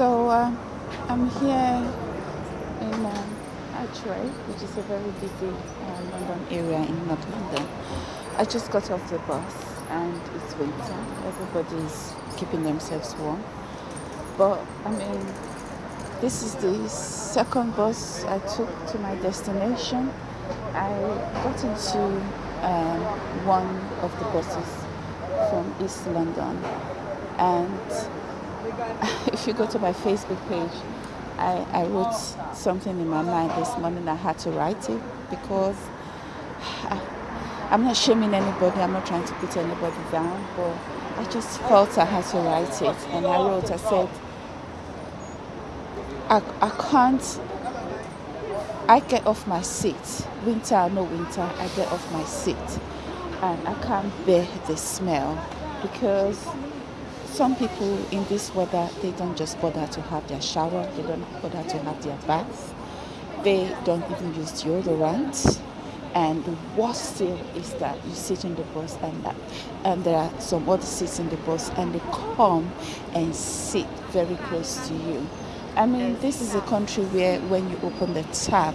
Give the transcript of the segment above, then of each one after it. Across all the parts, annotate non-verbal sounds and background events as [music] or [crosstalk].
So uh, I'm here in uh, Archway, which is a very busy uh, London area in North London. I just got off the bus and it's winter. Everybody's keeping themselves warm. But I mean, this is the second bus I took to my destination. I got into um, one of the buses from East London and [laughs] if you go to my Facebook page, I, I wrote something in my mind this morning. I had to write it because I, [sighs] I'm not shaming anybody. I'm not trying to put anybody down, but I just felt I had to write it. And I wrote, I said, I, I can't, I get off my seat. Winter or no winter, I get off my seat. And I can't bear the smell because some people in this weather, they don't just bother to have their shower, they don't bother to have their bath, they don't even use deodorant. And the worst still is that you sit in the bus and, that, and there are some other seats in the bus and they come and sit very close to you. I mean, this is a country where when you open the tap,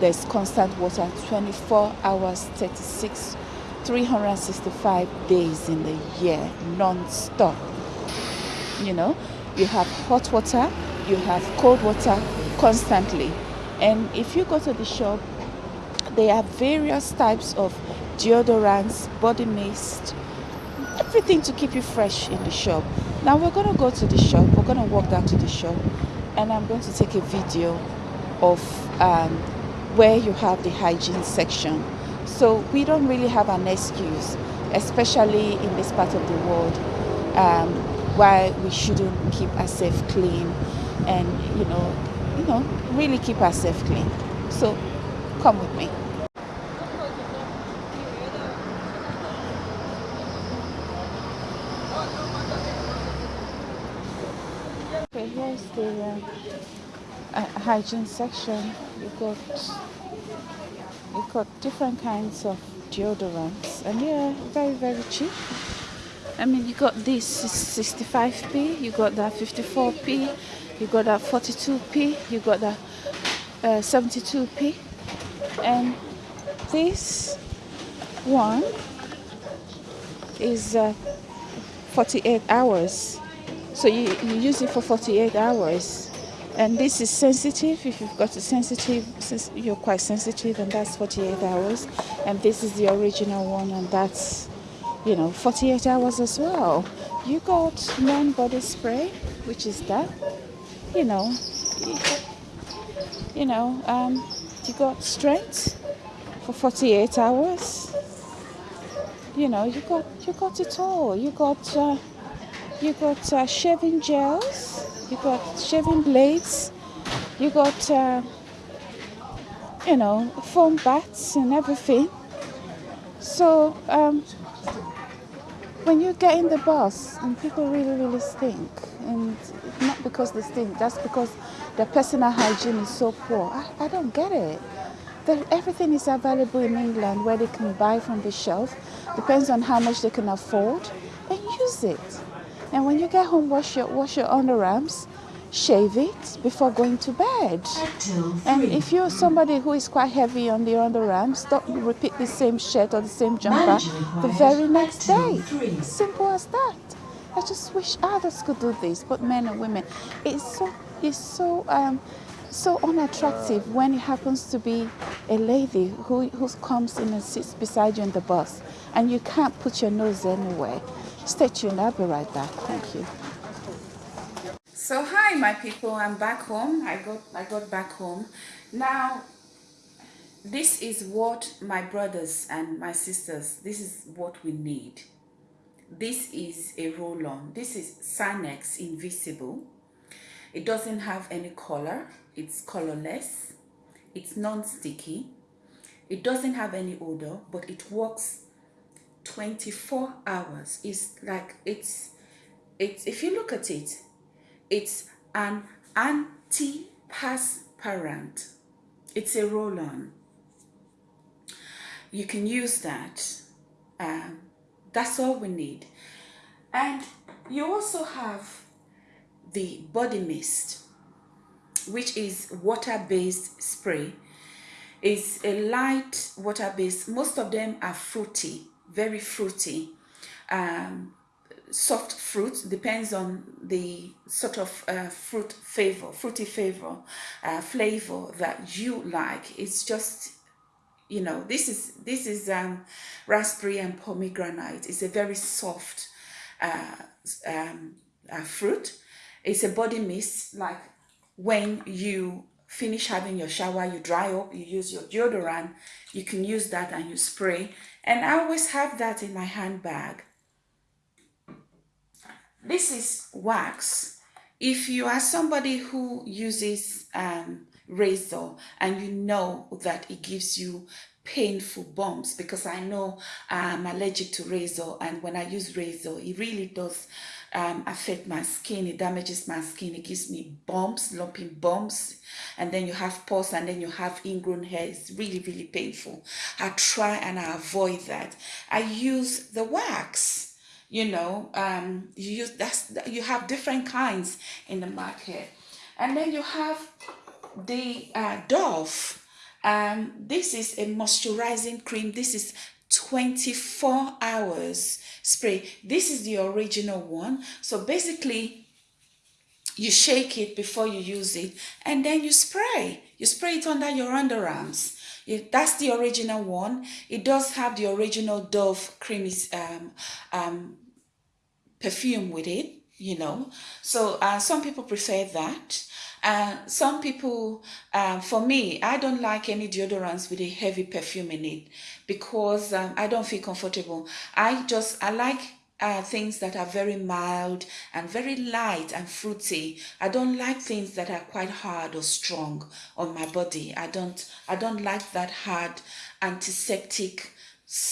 there's constant water 24 hours, 36 365 days in the year non-stop. You know you have hot water you have cold water constantly. And if you go to the shop there are various types of deodorants body mist everything to keep you fresh in the shop. Now we're going to go to the shop we're going to walk down to the shop and i'm going to take a video of um, where you have the hygiene section so we don't really have an excuse, especially in this part of the world, um, why we shouldn't keep ourselves clean and, you know, you know, really keep ourselves clean. So come with me. Okay, here's the uh, hygiene section. You got got different kinds of deodorants and yeah very very cheap. I mean you got this 65p you got that 54p you got that 42p you got that uh, 72p and this one is uh, 48 hours. So you, you use it for 48 hours and this is sensitive. If you've got a sensitive you're quite sensitive and that's 48 hours. And this is the original one and that's you know 48 hours as well. You got men body spray which is that you know you know um, you got strength for 48 hours. You know you got you got it all. You got uh, you got uh, shaving gels you got shaving blades, you got, uh, you know, foam baths and everything. So um, when you get in the bus and people really, really stink, and not because they stink, that's because their personal hygiene is so poor. I, I don't get it. The, everything is available in England where they can buy from the shelf. Depends on how much they can afford and use it. And when you get home, wash your, wash your underarms, shave it before going to bed. And if you're somebody who is quite heavy on the underarms, don't repeat the same shirt or the same jumper the very next day. Simple as that. I just wish others could do this, but men and women. It's so, it's so, um, so unattractive when it happens to be a lady who, who comes in and sits beside you in the bus and you can't put your nose anywhere. Stay tuned, I'll be right back. Thank you. So hi my people, I'm back home. I got I got back home. Now this is what my brothers and my sisters, this is what we need. This is a roll-on. This is Sanex Invisible. It doesn't have any color. It's colorless. It's non-sticky. It doesn't have any odor, but it works 24 hours it's like it's it's if you look at it it's an antiperspirant it's a roll-on you can use that um, that's all we need and you also have the body mist, which is water-based spray. It's a light water-based. Most of them are fruity, very fruity. Um, soft fruit depends on the sort of uh, fruit flavor, fruity flavor, uh, flavor that you like. It's just, you know, this is this is um, raspberry and pomegranate. It's a very soft uh, um, uh, fruit. It's a body mist, like when you finish having your shower, you dry up, you use your deodorant, you can use that and you spray. And I always have that in my handbag this is wax. If you are somebody who uses um, razor and you know that it gives you painful bumps because I know I'm allergic to razor and when I use razor it really does um, affect my skin it damages my skin it gives me bumps lumpy bumps and then you have pus and then you have ingrown hair. It's really really painful. I try and I avoid that. I use the wax you know um you use that's you have different kinds in the market. And then you have the uh, dove. Um this is a moisturizing cream. This is 24 hours spray. This is the original one. So basically you shake it before you use it and then you spray. You spray it under your underarms. That's the original one. It does have the original dove creamy um, um, perfume with it, you know. So uh, some people prefer that. Uh, some people, uh, for me, I don't like any deodorants with a heavy perfume in it because um, I don't feel comfortable. I just, I like uh, things that are very mild and very light and fruity. I don't like things that are quite hard or strong on my body. I don't, I don't like that hard antiseptic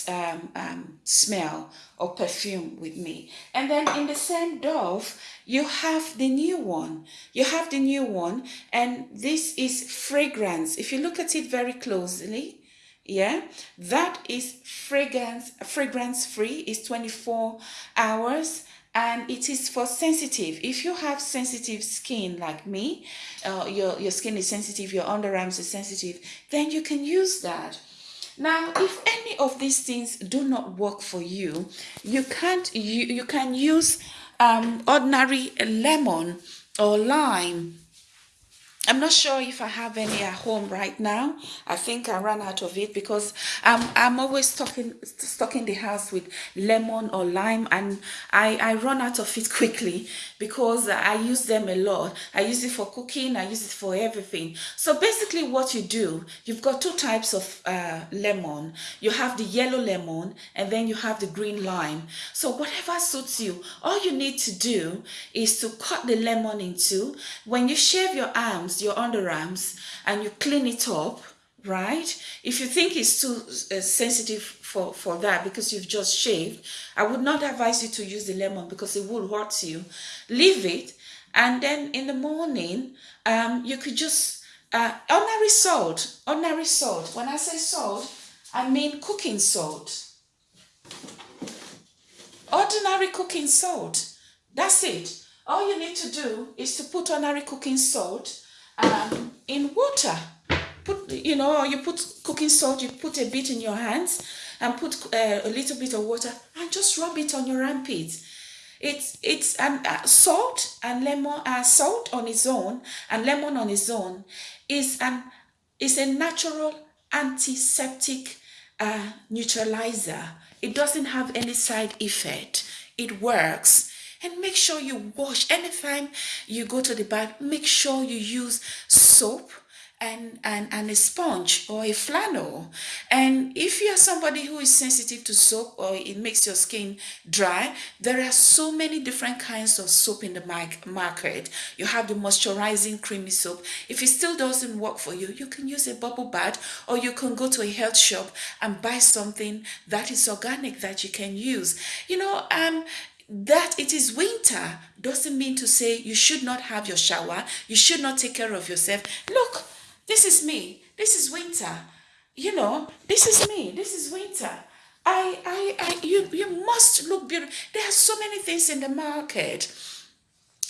um, um, smell or perfume with me. And then in the same Dove, you have the new one. You have the new one, and this is fragrance. If you look at it very closely, yeah, that is fragrance, fragrance free, is 24 hours and it is for sensitive if you have sensitive skin like me uh, your your skin is sensitive your underarms are sensitive then you can use that now, if any of these things do not work for you, you can't you, you can use um, ordinary lemon or lime I'm not sure if I have any at home right now. I think I ran out of it because I'm, I'm always stocking, stocking the house with lemon or lime and I, I run out of it [laughs] quickly because I use them a lot. I use it for cooking, I use it for everything. So basically what you do, you've got two types of uh, lemon. You have the yellow lemon and then you have the green lime. So whatever suits you, all you need to do is to cut the lemon in two. When you shave your arms, arms, your underarms, and you clean it up, right? If you think it's too uh, sensitive for, for that because you've just shaved, I would not advise you to use the lemon because it will hurt you. Leave it. And then in the morning, um, you could just, uh, ordinary salt, ordinary salt. When I say salt, I mean cooking salt. Ordinary cooking salt. That's it. All you need to do is to put ordinary cooking salt um, in water. Put, you know, you put cooking salt, you put a bit in your hands and put uh, a little bit of water and just rub it on your armpits. It's it's um, uh, salt and lemon, uh, salt on its own and lemon on its own is an is a natural antiseptic uh, neutralizer. It doesn't have any side effect. It works and make sure you wash anytime you go to the bath make sure you use soap and, and, and a sponge or a flannel. And if you are somebody who is sensitive to soap or it makes your skin dry, there are so many different kinds of soap in the market. You have the moisturizing creamy soap. If it still doesn't work for you, you can use a bubble bath or you can go to a health shop and buy something that is organic that you can use. You know, um, that it is winter doesn't mean to say you should not have your shower, you should not take care of yourself. Look, this is me. This is winter. You know, this is me. This is winter. I, I, I, you, you must look beautiful. There are so many things in the market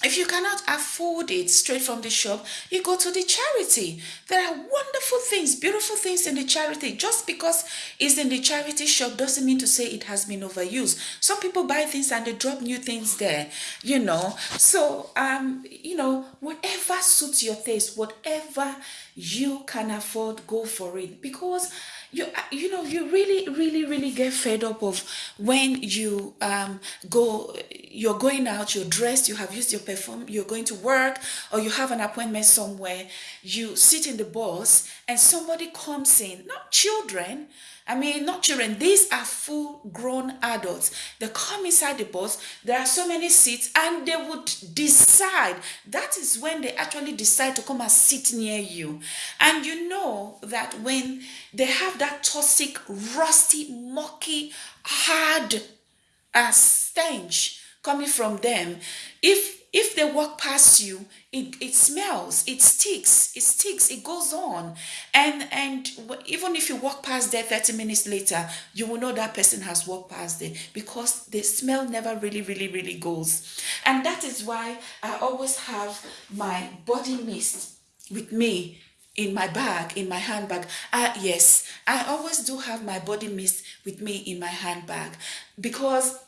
if you cannot afford it straight from the shop, you go to the charity. There are wonderful things, beautiful things in the charity. Just because it's in the charity shop doesn't mean to say it has been overused. Some people buy things and they drop new things there, you know. So, um, you know, whatever suits your taste, whatever you can afford, go for it. Because you you know you really really really get fed up of when you um go you're going out you're dressed you have used your perfume you're going to work or you have an appointment somewhere you sit in the bus and somebody comes in not children I mean, not children, these are full grown adults. They come inside the bus, there are so many seats, and they would decide. That is when they actually decide to come and sit near you. And you know that when they have that toxic, rusty, mucky, hard uh, stench coming from them, if if they walk past you it, it smells it sticks it sticks it goes on. And and even if you walk past there 30 minutes later you will know that person has walked past there because the smell never really really really goes. And that is why i always have my body mist with me in my bag in my handbag. Uh, yes i always do have my body mist with me in my handbag because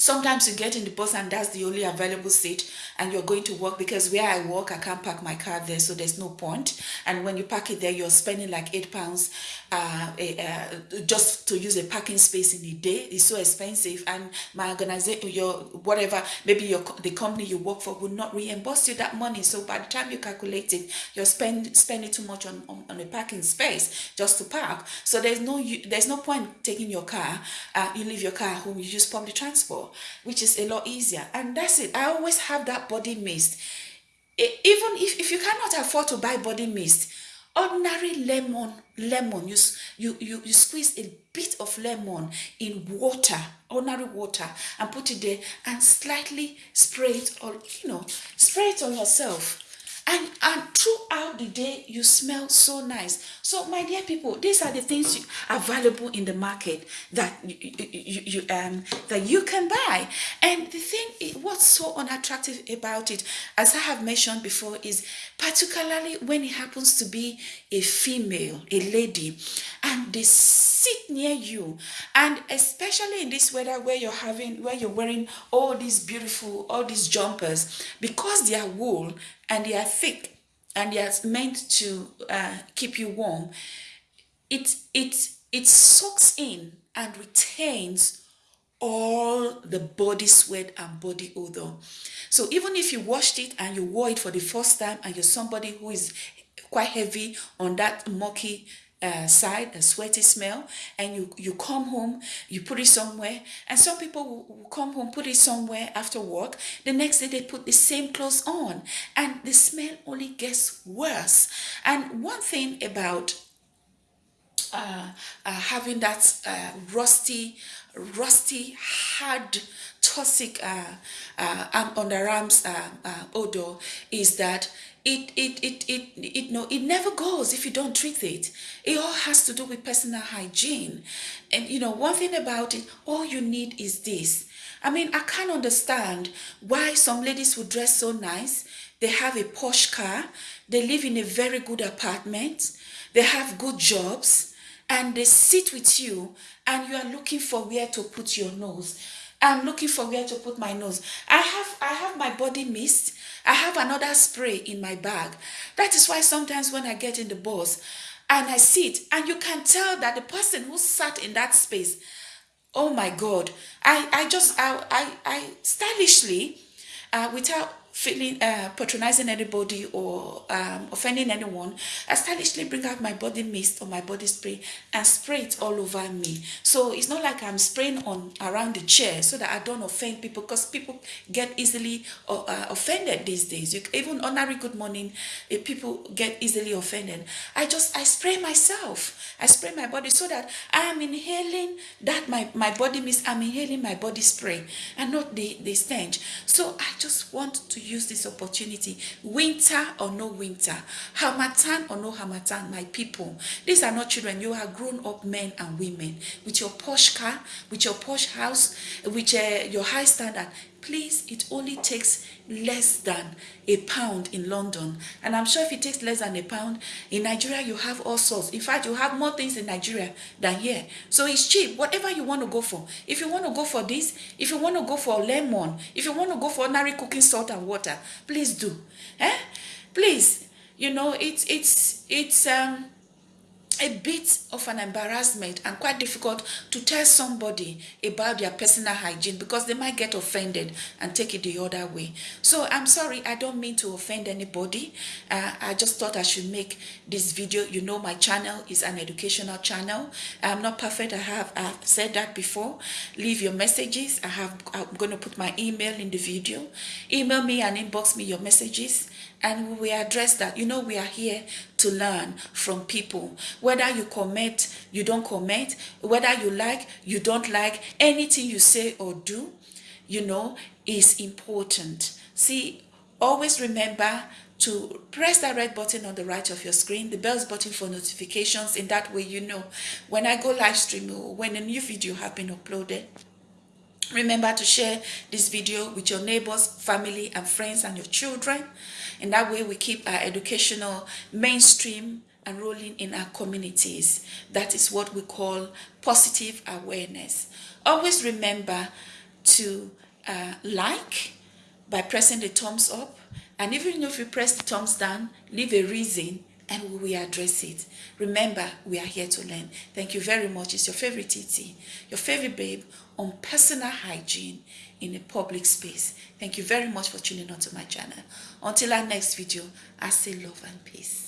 Sometimes you get in the bus and that's the only available seat and you're going to work because where I work, I can't park my car there, so there's no point. And when you park it there, you're spending like eight pounds uh, uh, just to use a parking space in a day. It's so expensive. And my organization, your whatever, maybe your the company you work for will not reimburse you that money. So by the time you calculate it, you're spend, spending too much on, on, on a parking space just to park. So there's no there's no point taking your car. Uh, you leave your car at home, you just public transport which is a lot easier. And that's it. I always have that body mist. Even if, if you cannot afford to buy body mist, ordinary lemon, lemon, you, you, you, you squeeze a bit of lemon in water, ordinary water, and put it there and slightly spray it or you know, spray it on yourself and and throughout the day you smell so nice. So my dear people these are the things available in the market that you, you, you, um that you can buy. And the thing what's so unattractive about it as i have mentioned before is particularly when it happens to be a female a lady and they sit near you and especially in this weather where you're having where you're wearing all these beautiful all these jumpers because they are wool and they are thick and they are meant to uh, keep you warm, it, it, it soaks in and retains all the body sweat and body odor. So even if you washed it and you wore it for the first time and you're somebody who is quite heavy on that mucky uh, side, a sweaty smell, and you, you come home, you put it somewhere, and some people will, will come home, put it somewhere after work. The next day they put the same clothes on, and the smell only gets worse. And one thing about uh, uh, having that uh, rusty, rusty, hard, toxic uh, uh, underarms uh, uh, odor is that it it it it it no it never goes if you don't treat it. It all has to do with personal hygiene. And you know one thing about it all you need is this. I mean i can't understand why some ladies would dress so nice. They have a posh car. They live in a very good apartment. They have good jobs and they sit with you and you are looking for where to put your nose. I'm looking for where to put my nose. I have i have my body mist. I have another spray in my bag. That is why sometimes when I get in the bus and I sit, and you can tell that the person who sat in that space, oh my God, I, I just, I, I, I stylishly, uh, without feeling uh, patronizing anybody or um, offending anyone, I stylishly bring out my body mist or my body spray and spray it all over me. So it's not like I'm spraying on around the chair so that I don't offend people because people get easily uh, uh offended these days. You, even ordinary good morning, uh, people get easily offended. I just, I spray myself. I spray my body so that I am inhaling that my, my body mist, I'm inhaling my body spray and not the, the stench. So I just want to use this opportunity, winter or no winter, Harmattan or no Harmattan, my people. These are not children. You are grown up men and women with your posh car, with your posh house, with uh, your high standard. Please, it only takes less than a pound in London. And I'm sure if it takes less than a pound, in Nigeria, you have all sorts. In fact, you have more things in Nigeria than here. So it's cheap, whatever you want to go for. If you want to go for this, if you want to go for lemon, if you want to go for ordinary cooking salt and water, please do. Eh? Please, you know, it's, it's, it's, um, a bit of an embarrassment and quite difficult to tell somebody about their personal hygiene because they might get offended and take it the other way. So I'm sorry, I don't mean to offend anybody. Uh, I just thought I should make this video. You know, my channel is an educational channel. I'm not perfect. I have I've said that before. Leave your messages. I have I'm going to put my email in the video. Email me and inbox me your messages and we address that. You know, we are here to learn from people. Whether you comment, you don't comment, whether you like, you don't like, anything you say or do, you know, is important. See, always remember to press that red button on the right of your screen, the bells button for notifications. In that way, you know when I go live stream or when a new video has been uploaded. Remember to share this video with your neighbors, family, and friends and your children. In that way, we keep our educational mainstream and rolling in our communities. That is what we call positive awareness. Always remember to uh, like by pressing the thumbs up. And even if you press the thumbs down, leave a reason and we will address it. Remember, we are here to learn. Thank you very much. It's your favorite TT, your favorite babe on personal hygiene in a public space. Thank you very much for tuning on to my channel. Until our next video, I say love and peace.